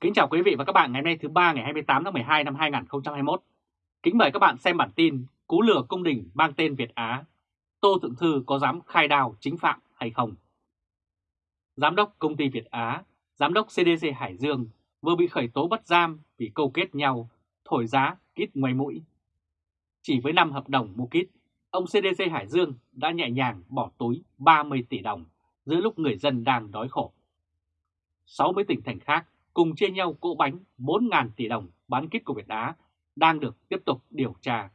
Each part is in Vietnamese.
Kính chào quý vị và các bạn ngày hôm nay thứ ba ngày 28 tháng 12 năm 2021. Kính mời các bạn xem bản tin Cú lừa cung đình mang tên Việt Á. Tô Thượng Thư có dám khai đào chính phạm hay không? Giám đốc công ty Việt Á, giám đốc CDC Hải Dương vừa bị khởi tố bắt giam vì câu kết nhau, thổi giá kít ngoài mũi. Chỉ với 5 hợp đồng mua kít, ông CDC Hải Dương đã nhẹ nhàng bỏ túi 30 tỷ đồng giữa lúc người dân đang đói khổ. 60 tỉnh thành khác cùng chia nhau cỗ bánh 4.000 tỷ đồng bán kết của Việt Á đang được tiếp tục điều tra.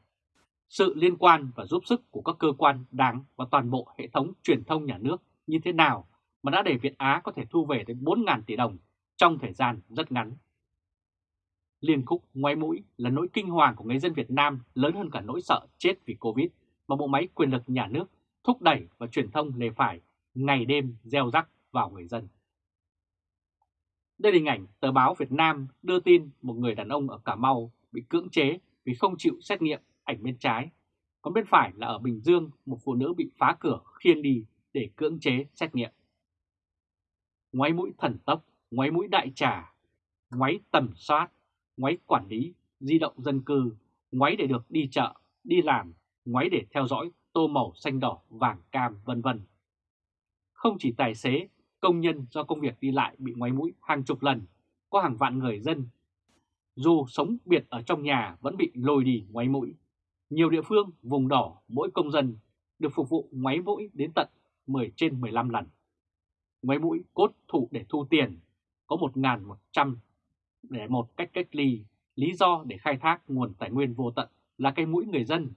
Sự liên quan và giúp sức của các cơ quan đáng và toàn bộ hệ thống truyền thông nhà nước như thế nào mà đã để Việt Á có thể thu về đến 4.000 tỷ đồng trong thời gian rất ngắn. Liên khúc ngoái mũi là nỗi kinh hoàng của người dân Việt Nam lớn hơn cả nỗi sợ chết vì Covid mà bộ máy quyền lực nhà nước thúc đẩy và truyền thông lề phải ngày đêm gieo rắc vào người dân. Đây là hình ảnh tờ báo Việt Nam đưa tin một người đàn ông ở Cà Mau bị cưỡng chế vì không chịu xét nghiệm ảnh bên trái. Còn bên phải là ở Bình Dương, một phụ nữ bị phá cửa khiêng đi để cưỡng chế xét nghiệm. Ngoáy mũi thần tốc, ngoáy mũi đại trà, ngoáy tầm soát, ngoáy quản lý, di động dân cư, ngoáy để được đi chợ, đi làm, ngoáy để theo dõi tô màu xanh đỏ, vàng cam vân vân. Không chỉ tài xế công nhân do công việc đi lại bị ngoáy mũi hàng chục lần, có hàng vạn người dân. Dù sống biệt ở trong nhà vẫn bị lôi đi ngoáy mũi. Nhiều địa phương vùng đỏ mỗi công dân được phục vụ ngoáy mũi đến tận 10 trên 15 lần. Ngoáy mũi cốt thủ để thu tiền, có 1.100 để một cách cách ly, lý do để khai thác nguồn tài nguyên vô tận là cây mũi người dân.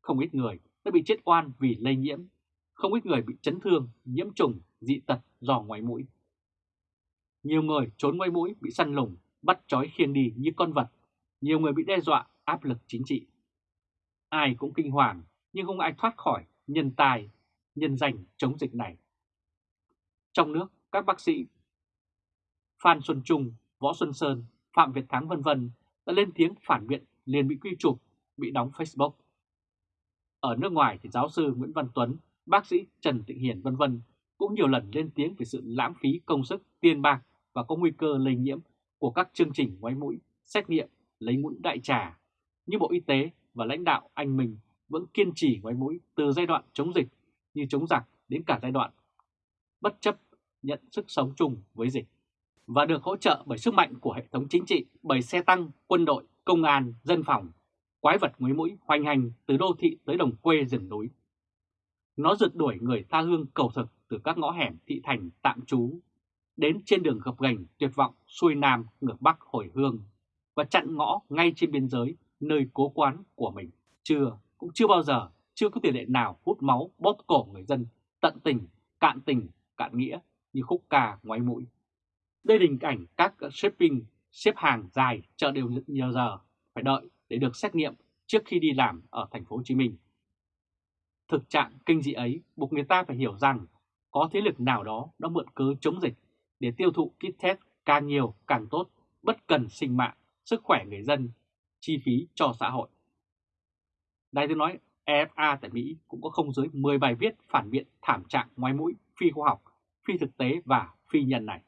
Không ít người đã bị chết oan vì lây nhiễm, không ít người bị chấn thương, nhiễm trùng, dị tật do ngoài mũi. Nhiều người trốn ngoài mũi bị săn lùng, bắt trói khiêng đi như con vật. Nhiều người bị đe dọa, áp lực chính trị. Ai cũng kinh hoàng, nhưng không ai thoát khỏi nhân tài, nhân danh chống dịch này. Trong nước, các bác sĩ Phan Xuân Trung, Võ Xuân Sơn, Phạm Việt Thắng vân vân đã lên tiếng phản biện liền bị quy chụp, bị đóng Facebook. Ở nước ngoài thì giáo sư Nguyễn Văn Tuấn, bác sĩ Trần Tịnh Hiền vân vân cũng nhiều lần lên tiếng về sự lãng phí công sức, tiền bạc và có nguy cơ lây nhiễm của các chương trình ngoái mũi, xét nghiệm, lấy mũi đại trà. Như Bộ Y tế và lãnh đạo anh mình vẫn kiên trì ngoái mũi từ giai đoạn chống dịch như chống giặc đến cả giai đoạn bất chấp nhận sức sống chung với dịch và được hỗ trợ bởi sức mạnh của hệ thống chính trị, bởi xe tăng, quân đội, công an, dân phòng, quái vật nguy mũi hoành hành từ đô thị tới đồng quê rừng núi. Nó rượt đuổi người tha hương cầu thực từ các ngõ hẻm thị thành tạm trú đến trên đường gập ghềnh tuyệt vọng xuôi nam ngược bắc hồi hương và chặn ngõ ngay trên biên giới nơi cố quán của mình. Chưa, cũng chưa bao giờ, chưa có tiền lệ nào hút máu bóp cổ người dân tận tình, cạn tình, cạn nghĩa như khúc ca ngoái mũi. Đây là hình ảnh các shipping xếp hàng dài chờ đều nhiều giờ phải đợi để được xét nghiệm trước khi đi làm ở thành phố Hồ Chí Minh. Thực trạng kinh dị ấy buộc người ta phải hiểu rằng có thế lực nào đó đã mượn cớ chống dịch để tiêu thụ kit test càng nhiều càng tốt, bất cần sinh mạng, sức khỏe người dân, chi phí cho xã hội. Đài tiếng nói EFA tại Mỹ cũng có không dưới 10 bài viết phản biện thảm trạng ngoài mũi, phi khoa học, phi thực tế và phi nhân này.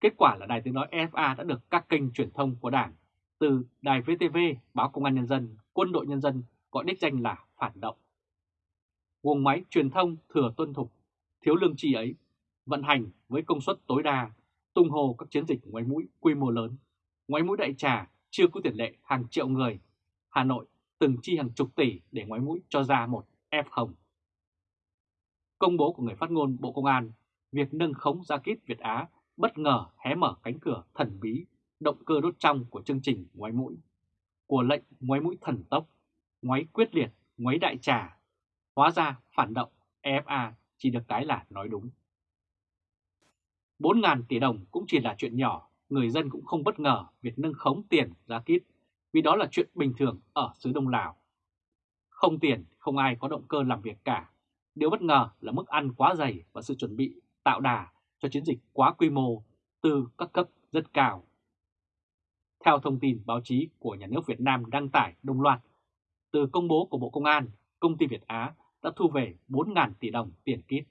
Kết quả là Đài tiếng nói EFA đã được các kênh truyền thông của Đảng từ Đài VTV, Báo Công an Nhân dân, Quân đội Nhân dân gọi đích danh là phản động. Guồng máy truyền thông thừa tuân thục, thiếu lương tri ấy, vận hành với công suất tối đa, tung hồ các chiến dịch ngoái mũi quy mô lớn. Ngoái mũi đại trà chưa có tiền lệ hàng triệu người. Hà Nội từng chi hàng chục tỷ để ngoái mũi cho ra một F0. Công bố của người phát ngôn Bộ Công an, việc nâng khống ra kít Việt Á bất ngờ hé mở cánh cửa thần bí, động cơ đốt trong của chương trình ngoái mũi, của lệnh ngoái mũi thần tốc, ngoái quyết liệt, ngoái đại trà. Hóa ra phản động EFA chỉ được cái là nói đúng. 4.000 tỷ đồng cũng chỉ là chuyện nhỏ, người dân cũng không bất ngờ việc nâng khống tiền giá kít, vì đó là chuyện bình thường ở xứ Đông Lào. Không tiền, không ai có động cơ làm việc cả. Điều bất ngờ là mức ăn quá dày và sự chuẩn bị tạo đà cho chiến dịch quá quy mô từ các cấp rất cao. Theo thông tin báo chí của nhà nước Việt Nam đăng tải đồng loạt, từ công bố của Bộ Công an, công ty Việt Á đã thu về 4.000 tỷ đồng tiền kit.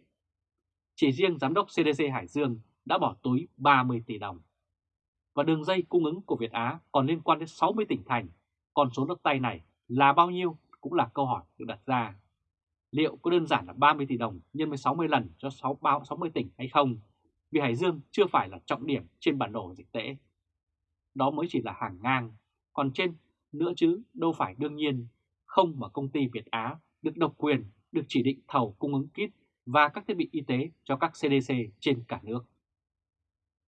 Chỉ riêng Giám đốc CDC Hải Dương đã bỏ túi 30 tỷ đồng. và đường dây cung ứng của Việt Á còn liên quan đến 60 tỉnh thành. Còn số đất tay này là bao nhiêu cũng là câu hỏi được đặt ra. Liệu có đơn giản là 30 tỷ đồng nhân với 60 lần cho 60 tỉnh hay không? Vì Hải Dương chưa phải là trọng điểm trên bản đồ dịch tễ. Đó mới chỉ là hàng ngang, còn trên nữa chứ đâu phải đương nhiên không mà công ty Việt Á được độc quyền, được chỉ định thầu cung ứng kit và các thiết bị y tế cho các CDC trên cả nước.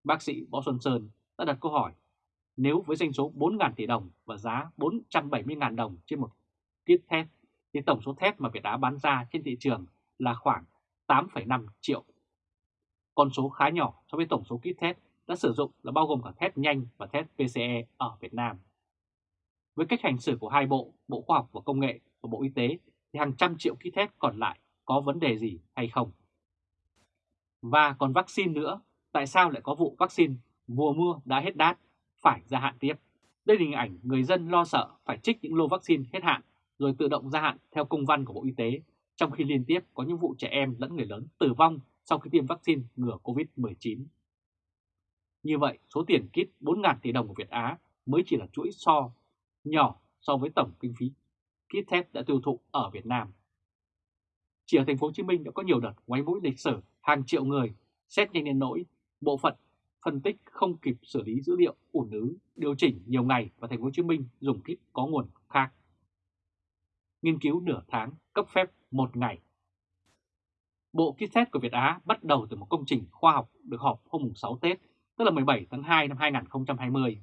Bác sĩ Võ Xuân Sơn đã đặt câu hỏi, nếu với doanh số 4.000 tỷ đồng và giá 470.000 đồng trên một kit test, thì tổng số thép mà Việt Á bán ra trên thị trường là khoảng 8,5 triệu. Con số khá nhỏ so với tổng số kit test đã sử dụng là bao gồm cả test nhanh và test PCE ở Việt Nam. Với cách hành xử của hai bộ, Bộ Khoa học và Công nghệ và Bộ Y tế thì hàng trăm triệu kit test còn lại có vấn đề gì hay không? Và còn vaccine nữa, tại sao lại có vụ vaccine mùa mưa đã hết đát, phải gia hạn tiếp? Đây là hình ảnh người dân lo sợ phải trích những lô vaccine hết hạn rồi tự động gia hạn theo công văn của Bộ Y tế, trong khi liên tiếp có những vụ trẻ em lẫn người lớn tử vong sau khi tiêm vaccine ngừa COVID-19. Như vậy, số tiền kit 4.000 tỷ đồng của Việt Á mới chỉ là chuỗi so nhỏ so với tổng kinh phí kit test đã tiêu thụ ở Việt Nam. Chỉ ở thành phố Hồ Chí Minh đã có nhiều đợt quay mũi lịch sử hàng triệu người xét nhanh đến nỗi bộ phận phân tích không kịp xử lý dữ liệu ủn ứ điều chỉnh nhiều ngày và thành phố Hồ Chí Minh dùng kit có nguồn khác. Nghiên cứu nửa tháng cấp phép một ngày. Bộ kit test của Việt Á bắt đầu từ một công trình khoa học được họp hôm 6 Tết, tức là 17 tháng 2 năm 2020.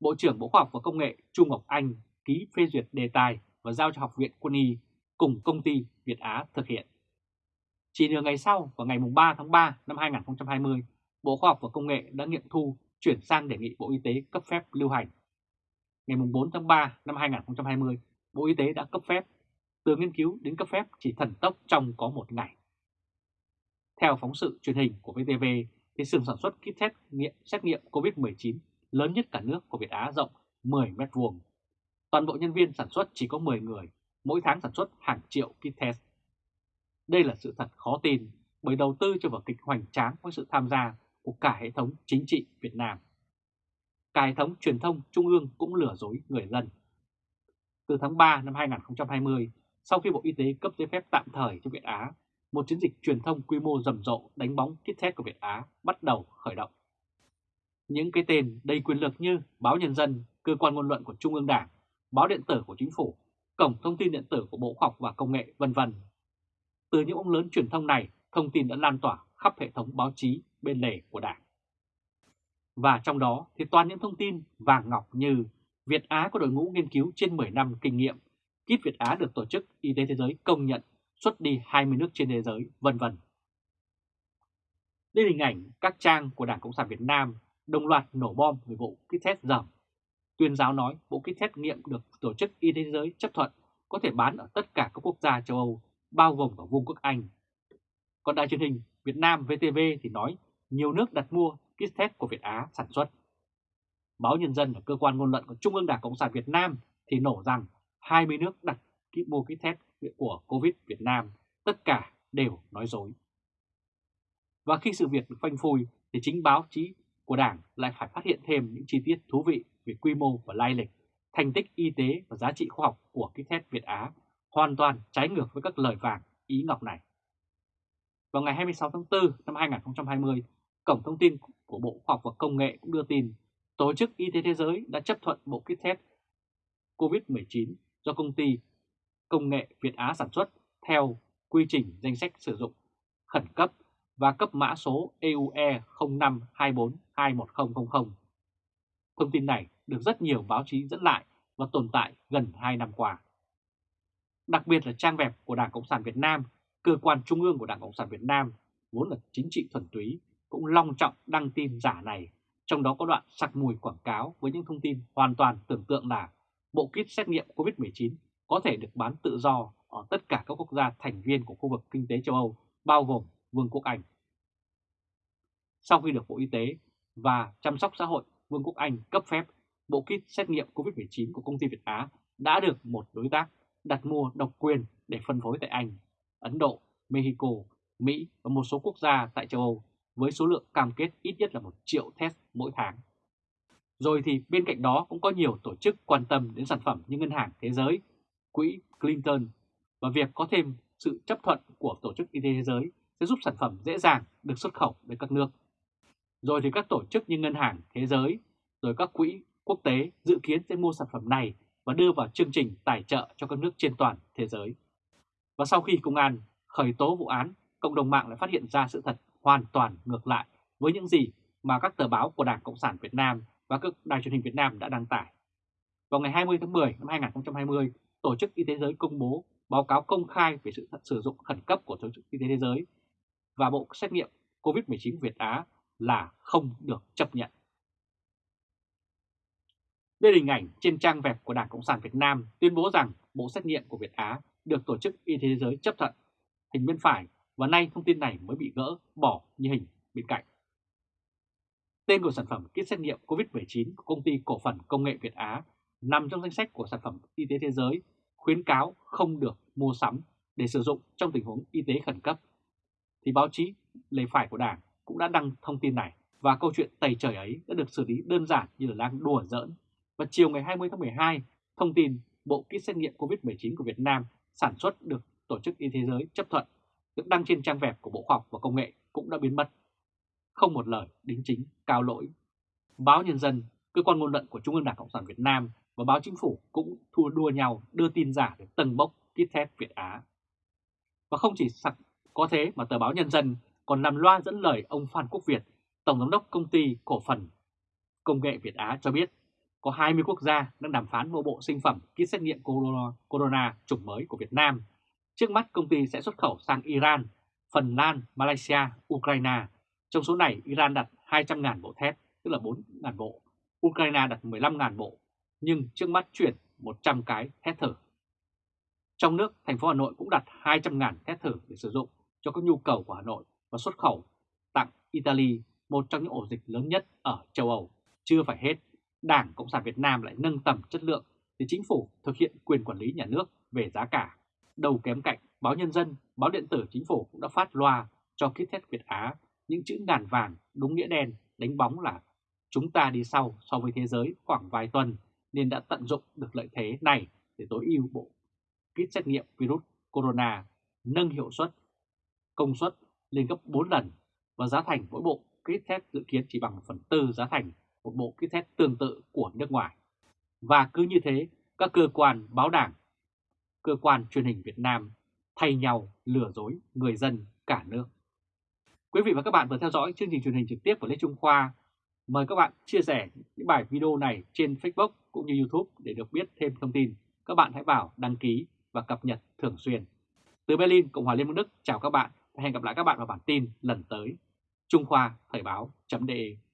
Bộ trưởng Bộ Khoa học và Công nghệ Trung Ngọc Anh ký phê duyệt đề tài và giao cho Học viện Quân y cùng công ty Việt Á thực hiện. Chỉ nửa ngày sau, vào ngày 3 tháng 3 năm 2020, Bộ Khoa học và Công nghệ đã nghiệm thu chuyển sang đề nghị Bộ Y tế cấp phép lưu hành. Ngày 4 tháng 3 năm 2020, Bộ Y tế đã cấp phép. Từ nghiên cứu đến cấp phép chỉ thần tốc trong có một ngày. Theo phóng sự truyền hình của VTV, thì xưởng sản xuất kit test nghiệm xét nghiệm COVID-19 lớn nhất cả nước của Việt Á rộng 10 mét vuông. Toàn bộ nhân viên sản xuất chỉ có 10 người, mỗi tháng sản xuất hàng triệu kit test. Đây là sự thật khó tin bởi đầu tư cho vở kịch hoành tráng với sự tham gia của cả hệ thống chính trị Việt Nam. Cả hệ thống truyền thông trung ương cũng lừa dối người dân. Từ tháng 3 năm 2020, sau khi Bộ Y tế cấp giấy phép tạm thời cho Việt Á, một chiến dịch truyền thông quy mô rầm rộ đánh bóng kit test của Việt Á bắt đầu khởi động. Những cái tên đầy quyền lực như Báo Nhân dân, Cơ quan ngôn luận của Trung ương Đảng, Báo điện tử của Chính phủ, Cổng thông tin điện tử của Bộ Khoa học và Công nghệ, vân vân. Từ những ông lớn truyền thông này, thông tin đã lan tỏa khắp hệ thống báo chí bên lề của Đảng. Và trong đó thì toàn những thông tin vàng ngọc như Việt Á có đội ngũ nghiên cứu trên 10 năm kinh nghiệm, kit Việt Á được Tổ chức Y tế Thế giới công nhận xuất đi 20 nước trên thế giới, vân vân. Đây là hình ảnh các trang của Đảng Cộng sản Việt Nam đồng loạt nổ bom về vụ kit test dởm. Tuyên giáo nói bộ kit test nghiệm được Tổ chức Y tế Thế giới chấp thuận có thể bán ở tất cả các quốc gia châu Âu, bao gồm cả Vương quốc Anh. Còn đài truyền hình Việt Nam VTV thì nói nhiều nước đặt mua kit test của Việt Á sản xuất. Báo Nhân dân là cơ quan ngôn luận của Trung ương Đảng Cộng sản Việt Nam thì nổ rằng 20 nước đặt kit mua kit test của Covid Việt Nam, tất cả đều nói dối. Và khi sự việc được phanh phui thì chính báo chí của Đảng lại phải phát hiện thêm những chi tiết thú vị về quy mô và lai lịch, thành tích y tế và giá trị khoa học của kit test Việt Á hoàn toàn trái ngược với các lời vàng ý ngọc này. Vào ngày 26 tháng 4 năm 2020, Cổng Thông tin của Bộ Khoa học và Công nghệ cũng đưa tin Tổ chức Y tế Thế giới đã chấp thuận bộ kit test COVID-19 do công ty công nghệ Việt Á sản xuất theo quy trình danh sách sử dụng khẩn cấp và cấp mã số EUE 0524210000. Thông tin này được rất nhiều báo chí dẫn lại và tồn tại gần 2 năm qua. Đặc biệt là trang web của Đảng Cộng sản Việt Nam, cơ quan trung ương của Đảng Cộng sản Việt Nam, vốn là chính trị thuần túy, cũng long trọng đăng tin giả này, trong đó có đoạn sặc mùi quảng cáo với những thông tin hoàn toàn tưởng tượng là bộ kit xét nghiệm COVID-19 có thể được bán tự do ở tất cả các quốc gia thành viên của khu vực kinh tế châu Âu, bao gồm Vương quốc Anh. Sau khi được Bộ Y tế và Chăm sóc xã hội Vương quốc Anh cấp phép, bộ kit xét nghiệm COVID-19 của công ty Việt Á đã được một đối tác đặt mua độc quyền để phân phối tại Anh, Ấn Độ, Mexico, Mỹ và một số quốc gia tại châu Âu với số lượng cam kết ít nhất là một triệu test mỗi tháng. Rồi thì bên cạnh đó cũng có nhiều tổ chức quan tâm đến sản phẩm như Ngân hàng Thế giới, Quỹ Clinton và việc có thêm sự chấp thuận của Tổ chức Y tế Thế giới sẽ giúp sản phẩm dễ dàng được xuất khẩu đến các nước. Rồi thì các tổ chức như Ngân hàng Thế giới, rồi các quỹ quốc tế dự kiến sẽ mua sản phẩm này và đưa vào chương trình tài trợ cho các nước trên toàn thế giới. Và sau khi công an khởi tố vụ án, cộng đồng mạng lại phát hiện ra sự thật hoàn toàn ngược lại với những gì mà các tờ báo của Đảng Cộng sản Việt Nam và các đài truyền hình Việt Nam đã đăng tải. Vào ngày 20 tháng 10 năm 2020, Tổ chức Y tế Giới công bố báo cáo công khai về sự sử dụng khẩn cấp của Tổ chức Y tế Thế giới và bộ xét nghiệm COVID-19 Việt Á là không được chấp nhận. Đây là hình ảnh trên trang web của Đảng Cộng sản Việt Nam tuyên bố rằng bộ xét nghiệm của Việt Á được Tổ chức Y tế Thế giới chấp thuận. Hình bên phải và nay thông tin này mới bị gỡ bỏ như hình bên cạnh. Tên của sản phẩm kit xét nghiệm COVID-19 của công ty cổ phần công nghệ Việt Á nằm trong danh sách của sản phẩm y tế thế giới khuyến cáo không được mua sắm để sử dụng trong tình huống y tế khẩn cấp. Thì báo chí, lề phải của Đảng cũng đã đăng thông tin này và câu chuyện tẩy trời ấy đã được xử lý đơn giản như là đang đùa giỡn. Và chiều ngày 20 tháng 12, thông tin bộ kit xét nghiệm COVID-19 của Việt Nam sản xuất được Tổ chức Y tế Giới chấp thuận được đăng trên trang web của Bộ Khoa học và Công nghệ cũng đã biến mất. Không một lời đính chính, cao lỗi. Báo Nhân dân, cơ quan ngôn luận của Trung ương Đảng Cộng sản Việt Nam và báo chính phủ cũng thua đua nhau đưa tin giả để tầng bốc kit thép Việt Á. Và không chỉ sặc có thế mà tờ báo Nhân dân còn làm loa dẫn lời ông Phan Quốc Việt, Tổng giám đốc công ty cổ phần công nghệ Việt Á cho biết có 20 quốc gia đang đàm phán mua bộ sinh phẩm kit xét nghiệm corona, corona chủng mới của Việt Nam. Trước mắt công ty sẽ xuất khẩu sang Iran, Phần Lan, Malaysia, Ukraine. Trong số này Iran đặt 200.000 bộ thép, tức là 4.000 bộ. Ukraine đặt 15.000 bộ, nhưng trước mắt chuyển 100 cái thét thử. Trong nước, thành phố Hà Nội cũng đặt 200.000 thét thử để sử dụng cho các nhu cầu của Hà Nội và xuất khẩu tặng Italy, một trong những ổ dịch lớn nhất ở châu Âu. Chưa phải hết, Đảng Cộng sản Việt Nam lại nâng tầm chất lượng để chính phủ thực hiện quyền quản lý nhà nước về giá cả. Đầu kém cạnh, báo Nhân dân, báo điện tử chính phủ cũng đã phát loa cho kit test Việt Á những chữ ngàn vàng đúng nghĩa đen đánh bóng là chúng ta đi sau so với thế giới khoảng vài tuần nên đã tận dụng được lợi thế này để tối ưu bộ kit xét nghiệm virus corona nâng hiệu suất, công suất lên gấp 4 lần và giá thành mỗi bộ kit test dự kiến chỉ bằng 1 phần tư giá thành một bộ kit test tương tự của nước ngoài. Và cứ như thế, các cơ quan báo đảng, cơ quan truyền hình Việt Nam thay nhau lừa dối người dân cả nước. Quý vị và các bạn vừa theo dõi chương trình truyền hình trực tiếp của Lê Trung Khoa. Mời các bạn chia sẻ những bài video này trên Facebook cũng như YouTube để được biết thêm thông tin. Các bạn hãy vào đăng ký và cập nhật thường xuyên. Từ Berlin, Cộng hòa Liên bang Đức, chào các bạn và hẹn gặp lại các bạn vào bản tin lần tới. Trung Khoa Thời báo.de